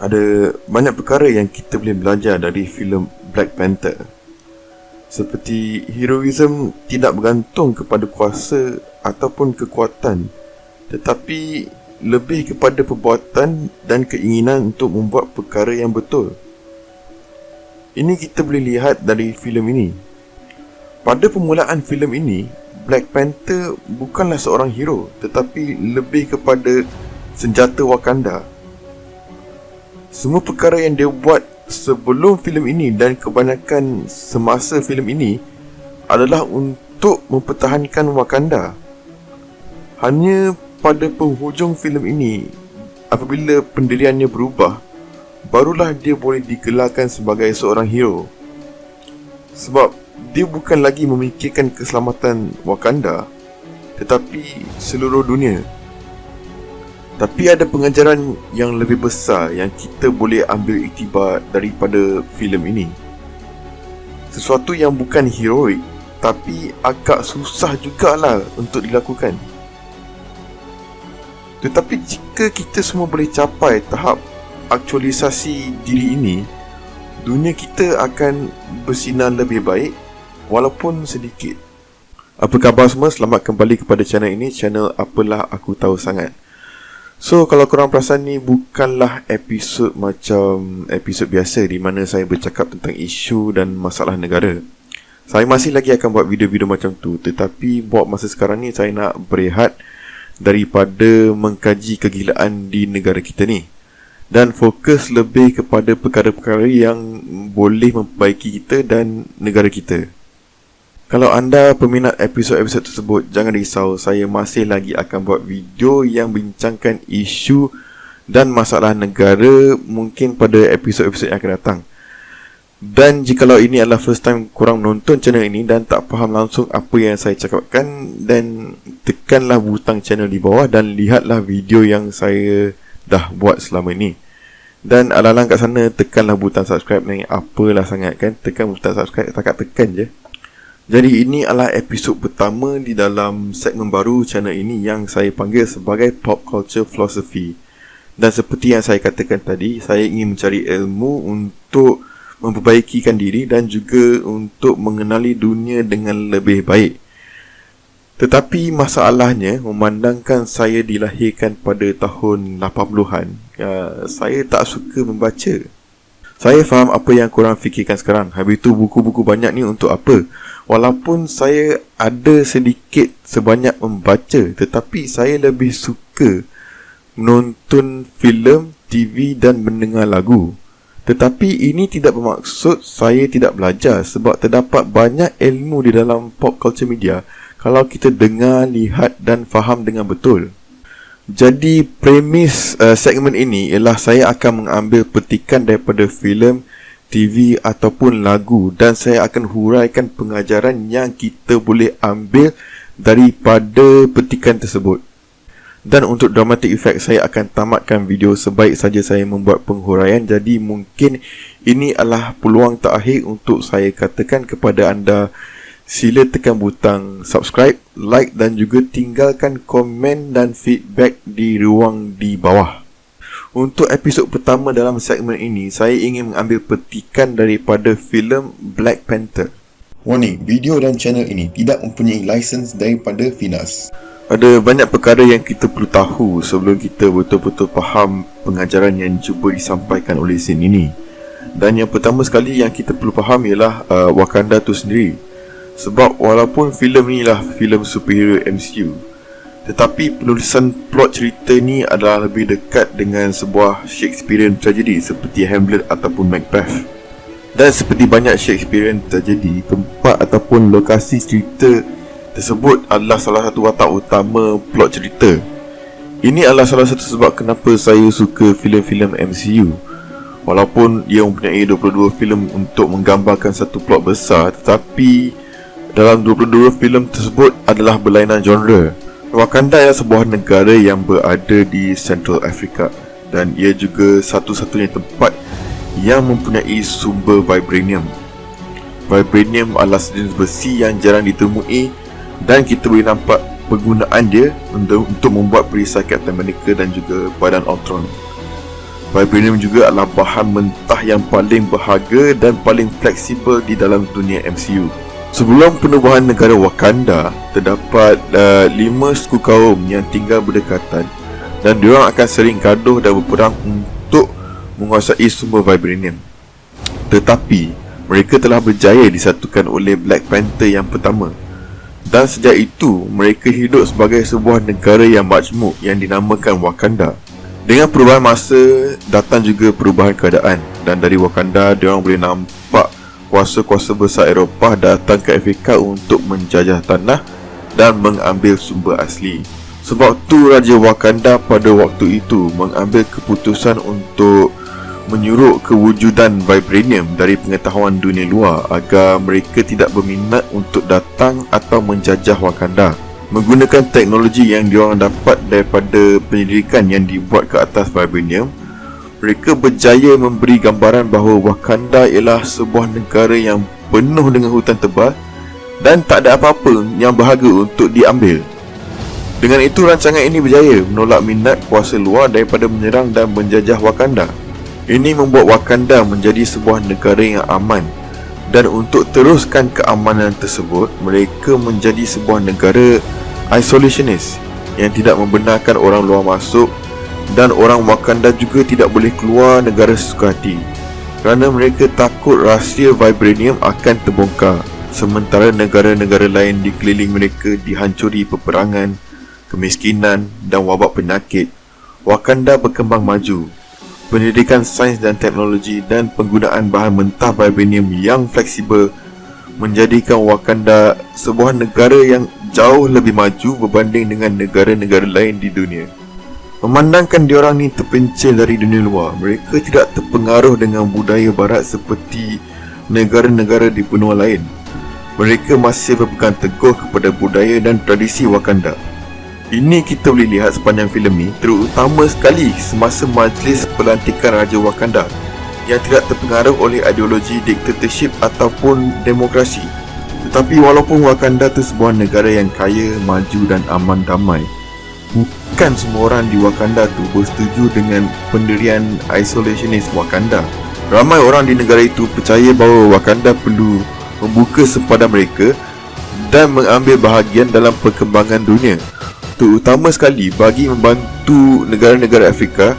Ada banyak perkara yang kita boleh belajar dari filem Black Panther. Seperti heroism tidak bergantung kepada kuasa ataupun kekuatan tetapi lebih kepada perbuatan dan keinginan untuk membuat perkara yang betul. Ini kita boleh lihat dari filem ini. Pada permulaan filem ini, Black Panther bukanlah seorang hero tetapi lebih kepada senjata Wakanda. Semua perkara yang dia buat sebelum filem ini dan kebanyakan semasa filem ini adalah untuk mempertahankan Wakanda. Hanya pada penghujung filem ini, apabila pendiriannya berubah, barulah dia boleh digelarkan sebagai seorang hero. Sebab dia bukan lagi memikirkan keselamatan Wakanda, tetapi seluruh dunia. Tapi ada pengajaran yang lebih besar yang kita boleh ambil iktibar daripada filem ini. Sesuatu yang bukan heroik, tapi agak susah jugalah untuk dilakukan. Tetapi jika kita semua boleh capai tahap aktualisasi diri ini, dunia kita akan bersinar lebih baik walaupun sedikit. Apa khabar semua? Selamat kembali kepada channel ini, channel Apalah Aku Tahu Sangat. So, kalau korang perasan ni bukanlah episod macam episod biasa di mana saya bercakap tentang isu dan masalah negara. Saya masih lagi akan buat video-video macam tu, tetapi buat masa sekarang ni saya nak berehat daripada mengkaji kegilaan di negara kita ni dan fokus lebih kepada perkara-perkara yang boleh memperbaiki kita dan negara kita. Kalau anda peminat episod-episod tersebut, jangan risau, saya masih lagi akan buat video yang bincangkan isu dan masalah negara mungkin pada episod-episod yang akan datang. Dan jikalau ini adalah first time korang nonton channel ini dan tak faham langsung apa yang saya cakapkan, dan tekanlah butang channel di bawah dan lihatlah video yang saya dah buat selama ini. Dan ala-ala kat sana tekanlah butang subscribe ni apalah sangat kan tekan butang subscribe takat tekan je. Jadi ini adalah episod pertama di dalam segmen baru channel ini yang saya panggil sebagai Pop Culture Philosophy. Dan seperti yang saya katakan tadi, saya ingin mencari ilmu untuk memperbaikikan diri dan juga untuk mengenali dunia dengan lebih baik. Tetapi masalahnya memandangkan saya dilahirkan pada tahun 80-an, ya, saya tak suka membaca. Saya faham apa yang korang fikirkan sekarang. Habis itu buku-buku banyak ni untuk apa? Walaupun saya ada sedikit sebanyak membaca, tetapi saya lebih suka menonton filem, TV dan mendengar lagu. Tetapi ini tidak bermaksud saya tidak belajar sebab terdapat banyak ilmu di dalam pop culture media kalau kita dengar, lihat dan faham dengan betul. Jadi premis uh, segmen ini ialah saya akan mengambil petikan daripada filem, TV ataupun lagu dan saya akan huraikan pengajaran yang kita boleh ambil daripada petikan tersebut. Dan untuk dramatic effect saya akan tamatkan video sebaik saja saya membuat penghuraian jadi mungkin ini adalah peluang terakhir untuk saya katakan kepada anda Sila tekan butang subscribe, like dan juga tinggalkan komen dan feedback di ruang di bawah. Untuk episod pertama dalam segmen ini, saya ingin mengambil petikan daripada filem Black Panther. Warning, video dan channel ini tidak mempunyai lisens daripada Finas. Ada banyak perkara yang kita perlu tahu sebelum kita betul-betul faham pengajaran yang cuba disampaikan oleh scene ini. Dan yang pertama sekali yang kita perlu faham ialah uh, Wakanda tu sendiri. Sebab walaupun filem ni lah filem superhero MCU Tetapi penulisan plot cerita ni adalah lebih dekat dengan sebuah Shakespearean tragedy Seperti Hamlet ataupun Macbeth. Dan seperti banyak Shakespearean tragedy Tempat ataupun lokasi cerita tersebut adalah salah satu watak utama plot cerita. Ini adalah salah satu sebab kenapa saya suka filem-filem MCU Walaupun ia mempunyai 22 filem untuk menggambarkan satu plot besar Tetapi dalam 22 filem tersebut adalah berlainan genre. Wakanda adalah sebuah negara yang berada di Central Africa dan ia juga satu-satunya tempat yang mempunyai sumber vibranium. Vibranium adalah sejenis besi yang jarang ditemui dan kita boleh nampak penggunaan dia untuk, membuat perisai Captain America dan juga badan Ultron. Vibranium juga adalah bahan mentah yang paling berharga dan paling fleksibel di dalam dunia MCU. Sebelum penubuhan negara Wakanda, terdapat uh, lima suku kaum yang tinggal berdekatan dan diorang akan sering gaduh dan berperang untuk menguasai sumber Vibranium. Tetapi, mereka telah berjaya disatukan oleh Black Panther yang pertama. Dan sejak itu, mereka hidup sebagai sebuah negara yang majmuk yang dinamakan Wakanda. Dengan perubahan masa, datang juga perubahan keadaan dan dari Wakanda, diorang boleh nampak kuasa-kuasa besar Eropah datang ke Afrika untuk menjajah tanah dan mengambil sumber asli. Sebab tu Raja Wakanda pada waktu itu mengambil keputusan untuk menyuruh kewujudan vibranium dari pengetahuan dunia luar agar mereka tidak berminat untuk datang atau menjajah Wakanda menggunakan teknologi yang diorang dapat daripada penyelidikan yang dibuat ke atas vibranium mereka berjaya memberi gambaran bahawa Wakanda ialah sebuah negara yang penuh dengan hutan tebal dan tak ada apa-apa yang berharga untuk diambil. Dengan itu rancangan ini berjaya menolak minat kuasa luar daripada menyerang dan menjajah Wakanda. Ini membuat Wakanda menjadi sebuah negara yang aman dan untuk teruskan keamanan tersebut mereka menjadi sebuah negara isolationist yang tidak membenarkan orang luar masuk dan orang Wakanda juga tidak boleh keluar negara sesuka hati. Kerana mereka takut rahsia vibranium akan terbongkar sementara negara-negara lain di keliling mereka dihancuri peperangan, kemiskinan dan wabak penyakit. Wakanda berkembang maju. Pendidikan sains dan teknologi dan penggunaan bahan mentah vibranium yang fleksibel menjadikan Wakanda sebuah negara yang jauh lebih maju berbanding dengan negara-negara lain di dunia. Memandangkan diorang ni terpencil dari dunia luar, mereka tidak terpengaruh dengan budaya barat seperti negara-negara di benua lain. Mereka masih berpegang teguh kepada budaya dan tradisi Wakanda. Ini kita boleh lihat sepanjang filem ni terutama sekali semasa majlis pelantikan Raja Wakanda yang tidak terpengaruh oleh ideologi diktatorship ataupun demokrasi. Tetapi walaupun Wakanda itu sebuah negara yang kaya, maju dan aman damai, bukan semua orang di Wakanda tu bersetuju dengan pendirian isolationist Wakanda. Ramai orang di negara itu percaya bahawa Wakanda perlu membuka sempadan mereka dan mengambil bahagian dalam perkembangan dunia terutama sekali bagi membantu negara-negara Afrika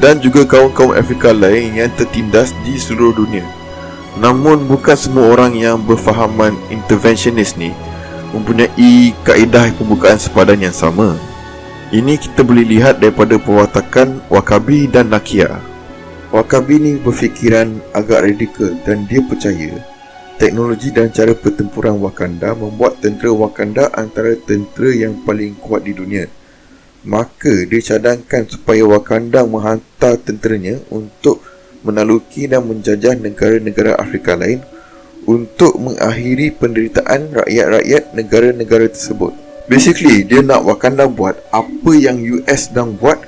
dan juga kaum-kaum Afrika lain yang tertindas di seluruh dunia. Namun bukan semua orang yang berfahaman interventionist ni mempunyai kaedah pembukaan sepadan yang sama. Ini kita boleh lihat daripada perwatakan Wakabi dan Nakia. Wakabi ni berfikiran agak radikal dan dia percaya teknologi dan cara pertempuran Wakanda membuat tentera Wakanda antara tentera yang paling kuat di dunia. Maka dia cadangkan supaya Wakanda menghantar tenteranya untuk menaluki dan menjajah negara-negara Afrika lain untuk mengakhiri penderitaan rakyat-rakyat negara-negara tersebut. Basically, dia nak Wakanda buat apa yang US sedang buat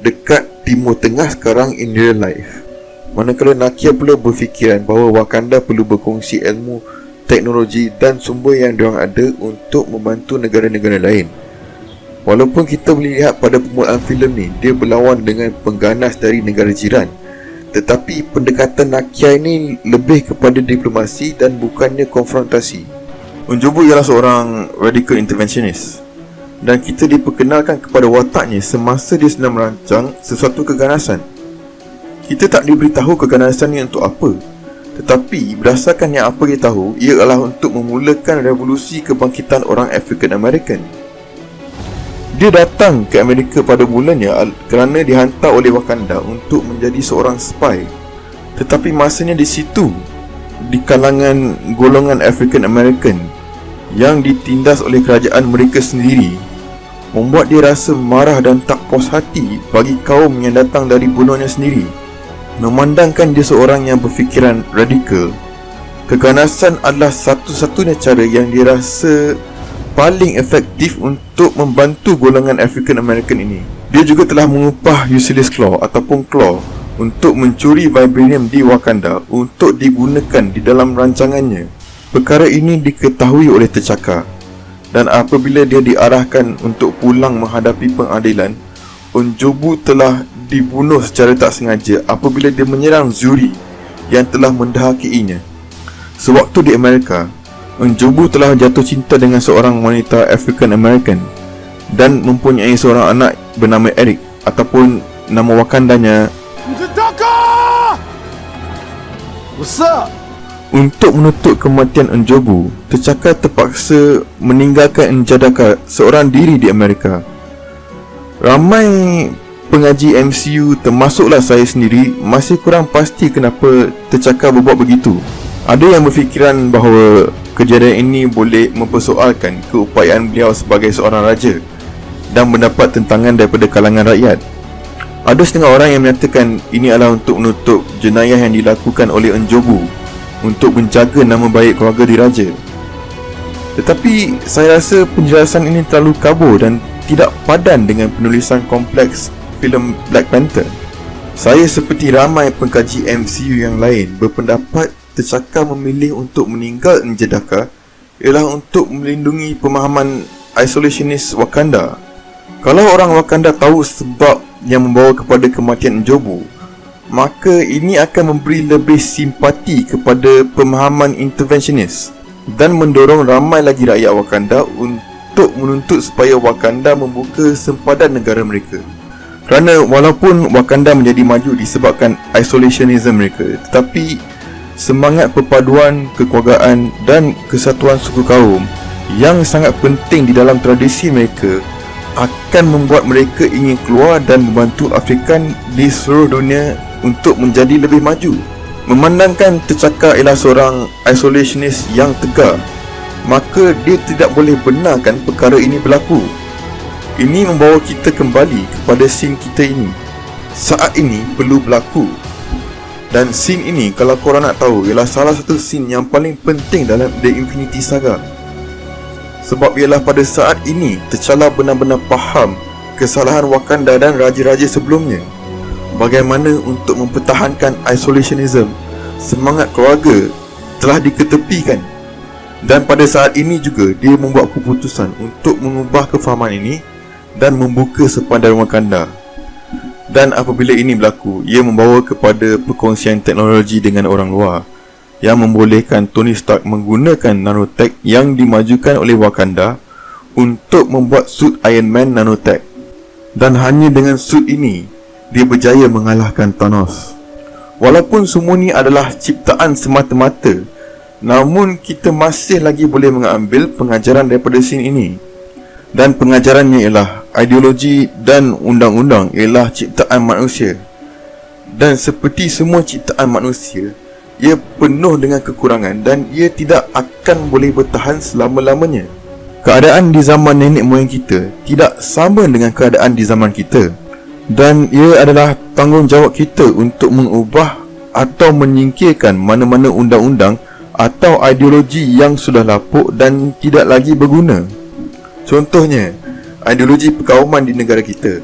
dekat Timur Tengah sekarang in real life. Manakala Nakia pula berfikiran bahawa Wakanda perlu berkongsi ilmu, teknologi dan sumber yang diorang ada untuk membantu negara-negara lain. Walaupun kita boleh lihat pada permulaan filem ni, dia berlawan dengan pengganas dari negara jiran. Tetapi pendekatan Nakia ini lebih kepada diplomasi dan bukannya konfrontasi. Unjubu ialah seorang radical interventionist. Dan kita diperkenalkan kepada wataknya semasa dia sedang merancang sesuatu keganasan. Kita tak diberitahu keganasan ini untuk apa. Tetapi berdasarkan yang apa dia tahu Ia adalah untuk memulakan revolusi kebangkitan orang African American. Dia datang ke Amerika pada mulanya Kerana dihantar oleh Wakanda untuk menjadi seorang spy. Tetapi masanya di situ Di kalangan golongan African American Yang ditindas oleh kerajaan mereka sendiri Membuat dia rasa marah dan tak puas hati bagi kaum yang datang dari bunuhnya sendiri. Memandangkan dia seorang yang berfikiran radikal Keganasan adalah satu-satunya cara yang dirasa paling efektif untuk membantu golongan African American ini. Dia juga telah mengupah Ulysses Claw ataupun Claw untuk mencuri vibranium di Wakanda untuk digunakan di dalam rancangannya Perkara ini diketahui oleh tercakar dan apabila dia diarahkan untuk pulang menghadapi pengadilan Onjobu telah dibunuh secara tak sengaja apabila dia menyerang Zuri yang telah mendahakiinya. Sewaktu di Amerika, Onjobu telah jatuh cinta dengan seorang wanita African American dan mempunyai seorang anak bernama Eric ataupun nama wakandanya What's up? Untuk menutup kematian Njobu, T'Chaka terpaksa meninggalkan Njadaka seorang diri di Amerika. Ramai pengaji MCU termasuklah saya sendiri masih kurang pasti kenapa T'Chaka berbuat begitu. Ada yang berfikiran bahawa kejadian ini boleh mempersoalkan keupayaan beliau sebagai seorang raja dan mendapat tentangan daripada kalangan rakyat. Ada setengah orang yang menyatakan ini adalah untuk menutup jenayah yang dilakukan oleh Njobu untuk menjaga nama baik keluarga diraja. Tetapi saya rasa penjelasan ini terlalu kabur dan tidak padan dengan penulisan kompleks filem Black Panther. Saya seperti ramai pengkaji MCU yang lain berpendapat T'Chaka memilih untuk meninggal Njedaka ialah untuk melindungi pemahaman isolationist Wakanda. Kalau orang Wakanda tahu sebab yang membawa kepada kematian Njobu maka ini akan memberi lebih simpati kepada pemahaman interventionist dan mendorong ramai lagi rakyat Wakanda untuk menuntut supaya Wakanda membuka sempadan negara mereka. Kerana walaupun Wakanda menjadi maju disebabkan isolationism mereka tetapi semangat perpaduan, kekeluargaan dan kesatuan suku kaum yang sangat penting di dalam tradisi mereka akan membuat mereka ingin keluar dan membantu Afrikan di seluruh dunia untuk menjadi lebih maju. Memandangkan T'Chaka ialah seorang isolationist yang tegar, maka dia tidak boleh benarkan perkara ini berlaku. Ini membawa kita kembali kepada scene kita ini. Saat ini perlu berlaku. Dan scene ini kalau korang nak tahu ialah salah satu scene yang paling penting dalam The Infinity Saga. Sebab ialah pada saat ini T'Challa benar-benar faham kesalahan Wakanda dan raja-raja sebelumnya. Bagaimana untuk mempertahankan isolationism, semangat keluarga telah diketepikan. Dan pada saat ini juga dia membuat keputusan untuk mengubah kefahaman ini dan membuka sepadan Wakanda. Dan apabila ini berlaku, ia membawa kepada perkongsian teknologi dengan orang luar yang membolehkan Tony Stark menggunakan nanotech yang dimajukan oleh Wakanda untuk membuat suit Iron Man nanotech. Dan hanya dengan suit ini, dia berjaya mengalahkan Thanos. Walaupun semua ini adalah ciptaan semata-mata, namun kita masih lagi boleh mengambil pengajaran daripada scene ini. Dan pengajarannya ialah ideologi dan undang-undang ialah ciptaan manusia. Dan seperti semua ciptaan manusia, ia penuh dengan kekurangan dan ia tidak akan boleh bertahan selama-lamanya. Keadaan di zaman nenek moyang kita tidak sama dengan keadaan di zaman kita. Dan ia adalah tanggungjawab kita untuk mengubah atau menyingkirkan mana-mana undang-undang atau ideologi yang sudah lapuk dan tidak lagi berguna. Contohnya, ideologi perkauman di negara kita.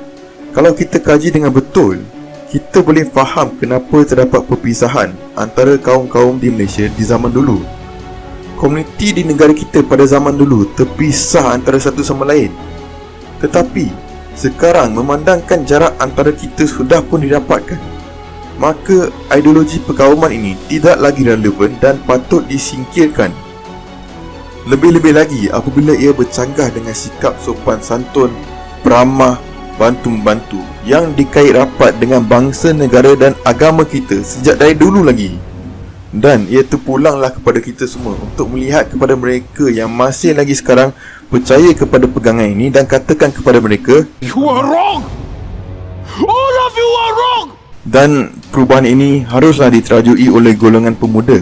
Kalau kita kaji dengan betul, kita boleh faham kenapa terdapat perpisahan antara kaum-kaum di Malaysia di zaman dulu. Komuniti di negara kita pada zaman dulu terpisah antara satu sama lain. Tetapi, sekarang memandangkan jarak antara kita sudah pun didapatkan. Maka, ideologi perkauman ini tidak lagi relevan dan patut disingkirkan. Lebih-lebih lagi apabila ia bercanggah dengan sikap sopan santun, peramah, bantu-bantu yang dikait rapat dengan bangsa, negara dan agama kita sejak dari dulu lagi. Dan ia terpulanglah kepada kita semua untuk melihat kepada mereka yang masih lagi sekarang percaya kepada pegangan ini dan katakan kepada mereka You are wrong! All of you are wrong! Dan perubahan ini haruslah diterajui oleh golongan pemuda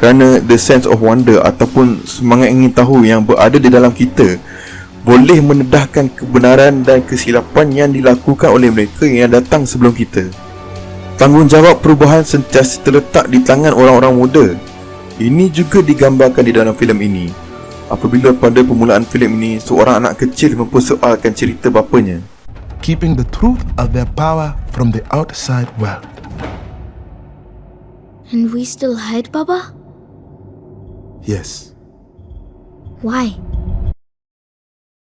kerana the sense of wonder ataupun semangat ingin tahu yang berada di dalam kita boleh menedahkan kebenaran dan kesilapan yang dilakukan oleh mereka yang datang sebelum kita. Tanggungjawab perubahan sentiasa terletak di tangan orang-orang muda. Ini juga digambarkan di dalam filem ini. Apabila pada permulaan filem ini, seorang anak kecil mempersoalkan cerita bapanya. keeping the truth of their power from the outside world. And we still hide, Baba? Yes, Why?